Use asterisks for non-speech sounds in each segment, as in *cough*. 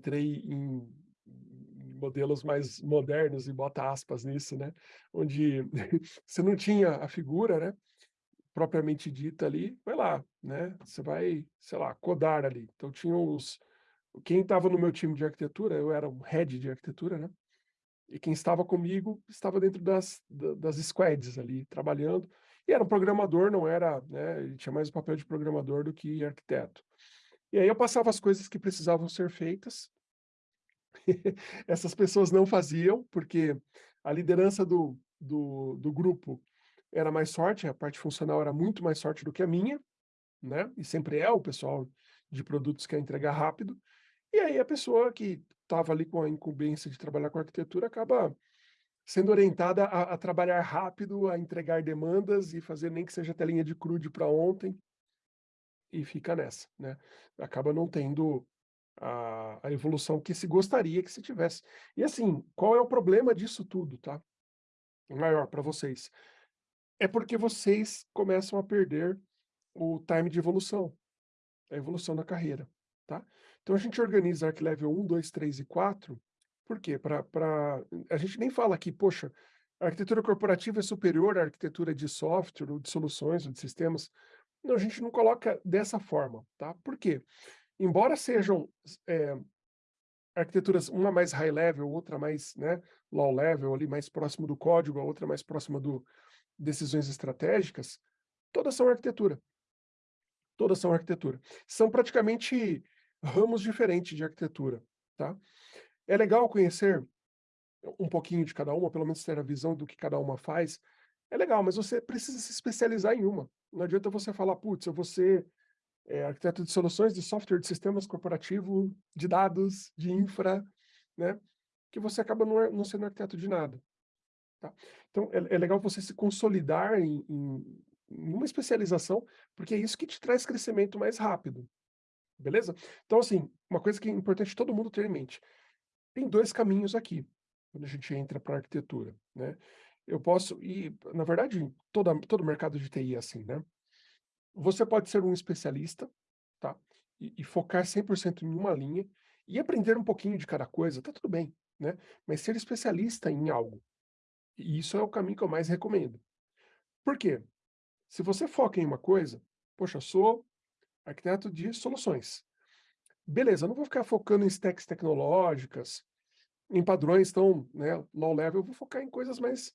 entrei em modelos mais modernos, e bota aspas nisso, né? Onde *laughs* você não tinha a figura, né? Propriamente dita ali, vai lá, né? Você vai, sei lá, codar ali. Então tinha os... Quem estava no meu time de arquitetura, eu era um head de arquitetura, né? E quem estava comigo estava dentro das, das squads ali, trabalhando. E era um programador, não era, né? Ele tinha mais o papel de programador do que arquiteto. E aí eu passava as coisas que precisavam ser feitas, *laughs* Essas pessoas não faziam, porque a liderança do, do, do grupo era mais forte, a parte funcional era muito mais forte do que a minha, né? E sempre é o pessoal de produtos que quer entregar rápido. E aí a pessoa que estava ali com a incumbência de trabalhar com arquitetura acaba sendo orientada a, a, trabalhar rápido, a entregar demandas e fazer nem que seja telinha de crude para ontem, e fica nessa, né? Acaba não tendo a, a evolução que se gostaria que se tivesse. E assim, qual é o problema disso tudo, tá? Maior para vocês. É porque vocês começam a perder o time de evolução, a evolução da carreira, tá? Então a gente organiza Arc Level 1, 2, 3 e 4, por quê? Pra, pra... A gente nem fala aqui, poxa, a arquitetura corporativa é superior à arquitetura de software, ou de soluções, ou de sistemas. Não, a gente não coloca dessa forma, tá? Por quê? embora sejam é, arquiteturas, uma mais high level, outra mais né, low level, ali mais próximo do código, a outra mais próxima do decisões estratégicas, todas são arquitetura. Todas são arquitetura. São praticamente ramos diferentes de arquitetura, tá? É legal conhecer um pouquinho de cada uma, pelo menos ter a visão do que cada uma faz. É legal, mas você precisa se especializar em uma. Não adianta você falar, putz, eu vou ser é, arquiteto de soluções de software de sistemas corporativo, de dados, de infra, né? que você acaba não, não sendo arquiteto de nada. Tá? Então, é, é, legal você se consolidar em, em, em, uma especialização, porque é isso que te traz crescimento mais rápido. Beleza? Então, assim, uma coisa que é importante todo mundo ter em mente. Tem dois caminhos aqui, quando a gente entra para a arquitetura. Né? Eu posso, e na verdade, toda, todo mercado de TI é assim, né? Você pode ser um especialista, tá? E, e focar 100% em uma linha e aprender um pouquinho de cada coisa, tá tudo bem, né? Mas ser especialista em algo. E isso é o caminho que eu mais recomendo. Por quê? Se você foca em uma coisa, poxa, sou arquiteto de soluções. Beleza, eu não vou ficar focando em stacks tecnológicas, em padrões tão né, low level, eu vou focar em coisas mais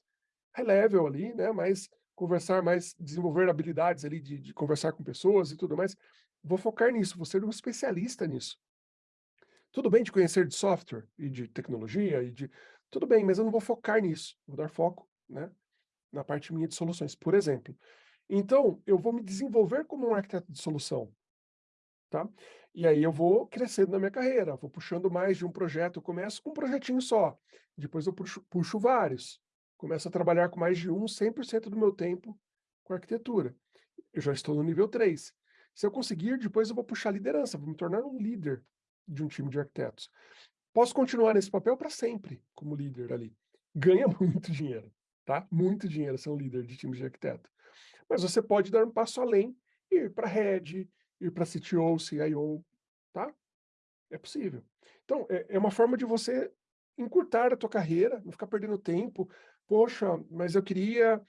high level ali, né, mais conversar mais, desenvolver habilidades ali de, de conversar com pessoas e tudo mais. Vou focar nisso, vou ser um especialista nisso. Tudo bem de conhecer de software e de tecnologia e de... Tudo bem, mas eu não vou focar nisso. Vou dar foco né, na parte minha de soluções, por exemplo. Então, eu vou me desenvolver como um arquiteto de solução. Tá? E aí eu vou crescendo na minha carreira, vou puxando mais de um projeto. Eu começo com um projetinho só, depois eu puxo, puxo vários começo a trabalhar com mais de um, 100% do meu tempo com arquitetura. Eu já estou no nível 3. Se eu conseguir, depois eu vou puxar liderança, vou me tornar um líder de um time de arquitetos. Posso continuar nesse papel para sempre, como líder ali. Ganha *laughs* muito dinheiro, tá? Muito dinheiro ser um líder de time de arquiteto. Mas você pode dar um passo além ir para head, ir para CTO, CIO, tá? É possível. Então, é, é uma forma de você encurtar a tua carreira, não ficar perdendo tempo, poxa, mas eu queria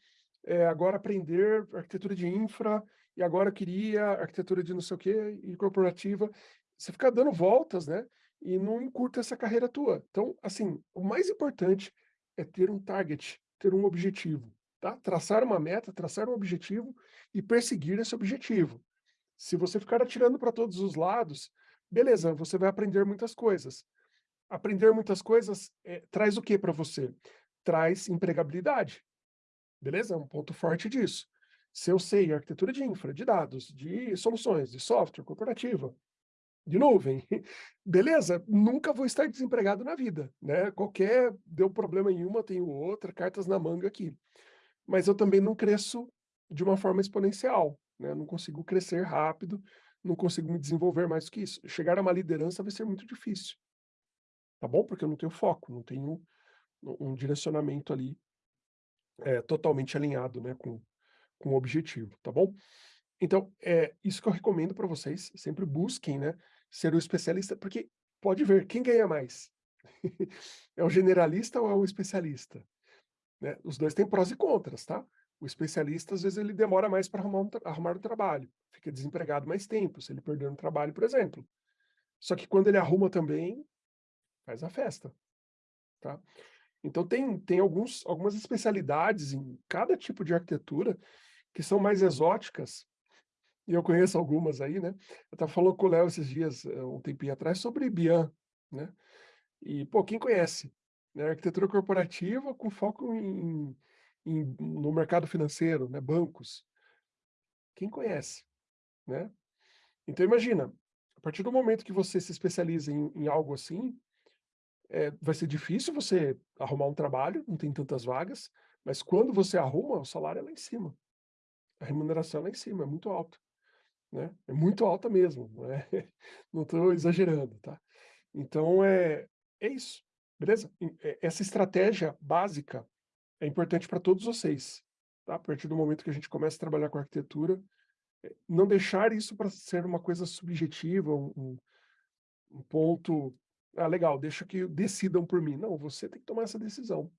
é, agora aprender arquitetura de infra, e agora eu queria arquitetura de não sei o quê, e corporativa. Você fica dando voltas, né? E não encurta essa carreira tua. Então, assim, o mais importante é ter um target, ter um objetivo, tá? Traçar uma meta, traçar um objetivo e perseguir esse objetivo. Se você ficar atirando para todos os lados, beleza, você vai aprender muitas coisas. Aprender muitas coisas é, traz o que para você? Traz empregabilidade. Beleza? É um ponto forte disso. Se eu sei arquitetura de infra, de dados, de soluções, de software corporativa, de nuvem, *laughs* beleza, nunca vou estar desempregado na vida, né? Qualquer, deu problema em uma, tenho outra, cartas na manga aqui. Mas eu também não cresço de uma forma exponencial, né? Não consigo crescer rápido, não consigo me desenvolver mais do que isso. Chegar a uma liderança vai ser muito difícil, tá bom? Porque eu não tenho foco, não tenho um direcionamento ali é, totalmente alinhado né, com, com o objetivo, tá bom? Então, é isso que eu recomendo para vocês, sempre busquem né, ser o especialista, porque pode ver, quem ganha mais? *laughs* É o generalista ou é o especialista? Né, os 2 têm prós e contras, tá? O especialista, às vezes, ele demora mais para arrumar um arrumar um trabalho, fica desempregado mais tempo, se ele perder um trabalho, por exemplo. Só que quando ele arruma também, faz a festa, tá? Então tem tem alguns algumas especialidades em cada tipo de arquitetura, que são mais exóticas, e eu conheço algumas aí, né. Eu estava falando com o Léo esses dias, eh, um tempinho atrás, sobre BIAN, né. E, pô, quem conhece, né, arquitetura corporativa com foco em em no mercado financeiro, né, bancos. Quem conhece, né. Então imagina, a partir do momento que você se especializa em em algo assim, eh, vai ser difícil você arrumar um trabalho, não tem tantas vagas, mas quando você arruma, o salário é lá em cima. A remuneração é lá em cima, é muito alto, né, é muito alta mesmo, não é *laughs* estou exagerando, tá. Então é é isso, beleza? Eh, essa estratégia básica é importante para todos vocês, tá? A partir do momento que a gente começa a trabalhar com arquitetura, eh, não deixar isso para ser uma coisa subjetiva, um um ponto: "Ah, legal, deixa que decidam por mim", não, você tem que tomar essa decisão.